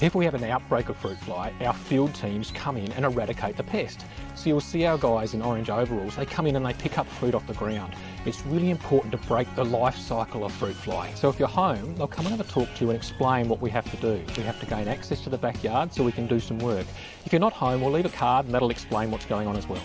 If we have an outbreak of fruit fly, our field teams come in and eradicate the pest. So you'll see our guys in orange overalls, they come in and they pick up fruit off the ground. It's really important to break the life cycle of fruit fly. So if you're home, they'll come and have a talk to you and explain what we have to do. We have to gain access to the backyard so we can do some work. If you're not home, we'll leave a card and that'll explain what's going on as well.